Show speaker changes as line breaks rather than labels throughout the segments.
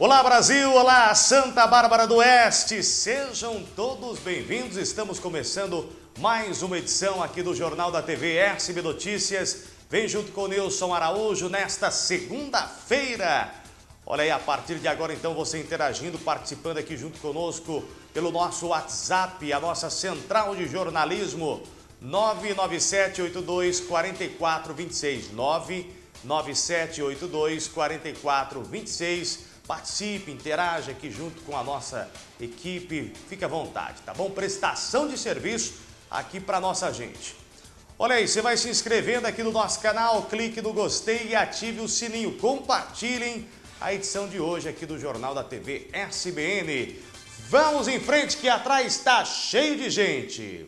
Olá Brasil, olá Santa Bárbara do Oeste, sejam todos bem-vindos. Estamos começando mais uma edição aqui do Jornal da TV SB Notícias. Vem junto com o Nilson Araújo nesta segunda-feira. Olha aí, a partir de agora então você interagindo, participando aqui junto conosco pelo nosso WhatsApp, a nossa central de jornalismo 99782 4426 99782 4426 Participe, interaja aqui junto com a nossa equipe, fique à vontade, tá bom? Prestação de serviço aqui para nossa gente. Olha aí, você vai se inscrevendo aqui no nosso canal, clique no gostei e ative o sininho. Compartilhem a edição de hoje aqui do Jornal da TV SBN. Vamos em frente que atrás está cheio de gente.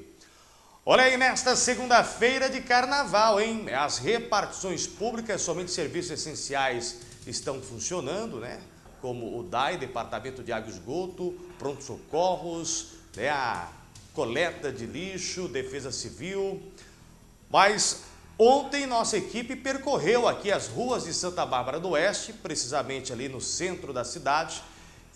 Olha aí, nesta segunda-feira de carnaval, hein? As repartições públicas, somente serviços essenciais estão funcionando, né? Como o DAI, Departamento de Água e Esgoto, Pronto-Socorros, né, a coleta de lixo, Defesa Civil. Mas ontem nossa equipe percorreu aqui as ruas de Santa Bárbara do Oeste, precisamente ali no centro da cidade.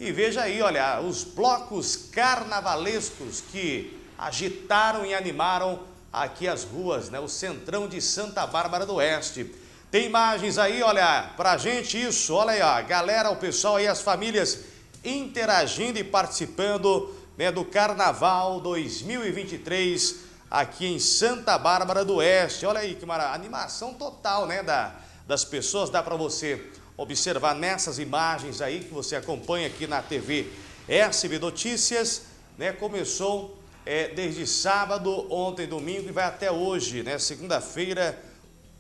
E veja aí, olha, os blocos carnavalescos que agitaram e animaram aqui as ruas, né, o centrão de Santa Bárbara do Oeste. Tem imagens aí, olha, pra gente isso, olha aí, ó, galera, o pessoal aí, as famílias interagindo e participando né, do Carnaval 2023 aqui em Santa Bárbara do Oeste. Olha aí que maravilha, animação total, né, da, das pessoas, dá para você observar nessas imagens aí que você acompanha aqui na TV SB Notícias, né, começou é, desde sábado, ontem, domingo e vai até hoje, né, segunda-feira,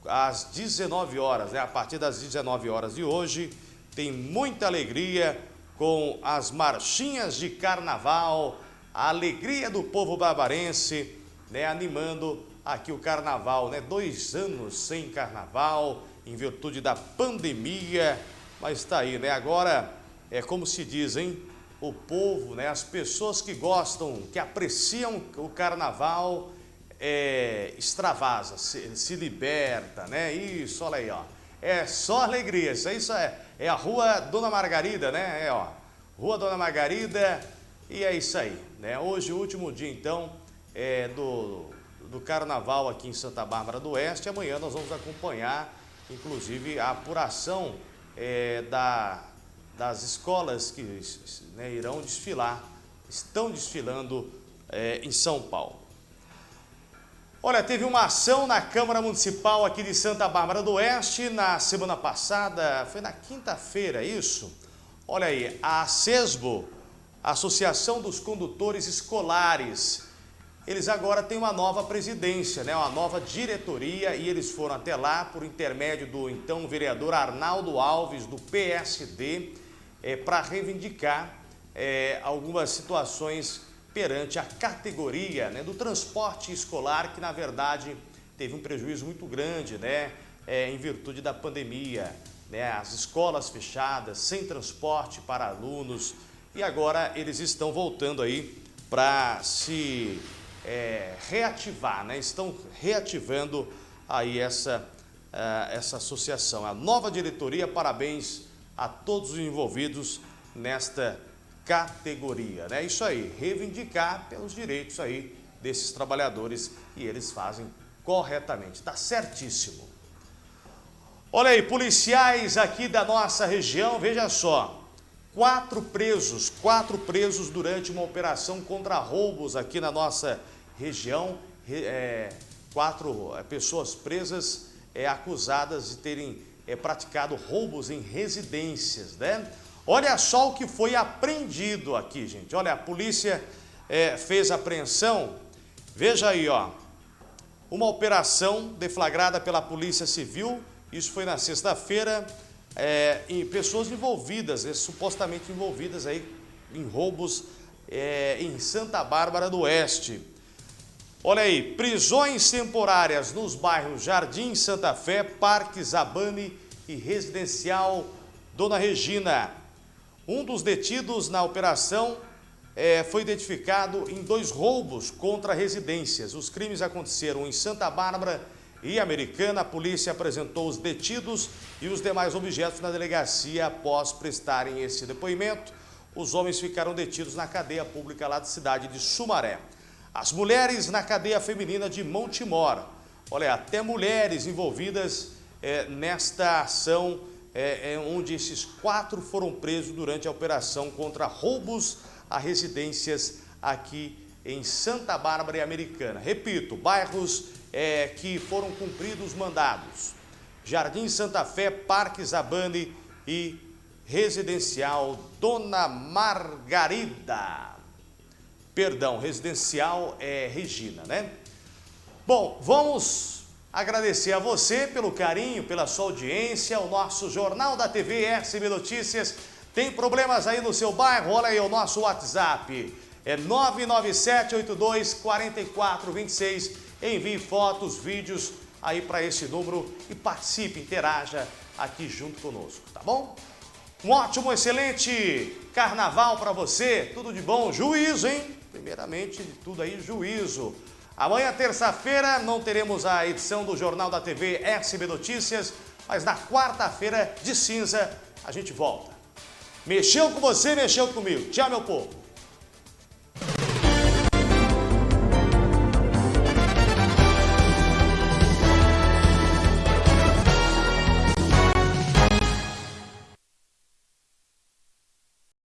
às 19 horas, né? a partir das 19 horas de hoje, tem muita alegria com as marchinhas de carnaval, a alegria do povo barbarense, né? animando aqui o carnaval, né? Dois anos sem carnaval, em virtude da pandemia, mas está aí, né? Agora, é como se diz, hein? O povo, né? As pessoas que gostam, que apreciam o carnaval, é, extravasa, se, se, liberta, né? Isso, olha aí, ó. É só alegria, isso, isso é, é a rua Dona Margarida, né? É, ó, Rua Dona Margarida e é isso aí, né? Hoje, o último dia, então, é, do, do Carnaval aqui em Santa Bárbara do Oeste. Amanhã nós vamos acompanhar, inclusive, a apuração é, da, das escolas que né, irão desfilar, estão desfilando é, em São Paulo. Olha, teve uma ação na Câmara Municipal aqui de Santa Bárbara do Oeste na semana passada, foi na quinta-feira, isso? Olha aí, a CESBO, Associação dos Condutores Escolares, eles agora têm uma nova presidência, né? uma nova diretoria e eles foram até lá por intermédio do então vereador Arnaldo Alves, do PSD, é, para reivindicar é, algumas situações perante a categoria né, do transporte escolar, que na verdade teve um prejuízo muito grande né, é, em virtude da pandemia. Né, as escolas fechadas, sem transporte para alunos, e agora eles estão voltando aí para se é, reativar, né, estão reativando aí essa, uh, essa associação. A nova diretoria, parabéns a todos os envolvidos nesta categoria. Né? Isso aí, reivindicar pelos direitos aí desses trabalhadores e eles fazem corretamente. Está certíssimo. Olha aí, policiais aqui da nossa região, veja só. Quatro presos, quatro presos durante uma operação contra roubos aqui na nossa região. É, quatro é, pessoas presas é, acusadas de terem é, praticado roubos em residências, né? Olha só o que foi apreendido aqui, gente. Olha, a polícia é, fez apreensão. Veja aí, ó. Uma operação deflagrada pela Polícia Civil. Isso foi na sexta-feira. É, pessoas envolvidas, é, supostamente envolvidas aí em roubos é, em Santa Bárbara do Oeste. Olha aí, prisões temporárias nos bairros Jardim Santa Fé, Parque Zabane e Residencial Dona Regina. Um dos detidos na operação é, foi identificado em dois roubos contra residências. Os crimes aconteceram em Santa Bárbara e Americana, a polícia apresentou os detidos e os demais objetos na delegacia após prestarem esse depoimento. Os homens ficaram detidos na cadeia pública lá da cidade de Sumaré. As mulheres na cadeia feminina de Montemor. Olha, até mulheres envolvidas é, nesta ação, é, é, onde esses quatro foram presos durante a operação contra roubos a residências aqui em Santa Bárbara e Americana. Repito, bairros é, que foram cumpridos mandados. Jardim Santa Fé, Parque Zabane e Residencial Dona Margarida. Perdão, residencial é Regina, né? Bom, vamos agradecer a você pelo carinho, pela sua audiência, o nosso Jornal da TV SB Notícias. Tem problemas aí no seu bairro? Olha aí o nosso WhatsApp. É 997824426. Envie fotos, vídeos aí para esse número e participe, interaja aqui junto conosco, tá bom? Um ótimo, excelente carnaval para você, tudo de bom, juízo, hein? Primeiramente de tudo aí, juízo. Amanhã, terça-feira, não teremos a edição do Jornal da TV SB Notícias, mas na quarta-feira de cinza a gente volta. Mexeu com você, mexeu comigo. Tchau, meu povo.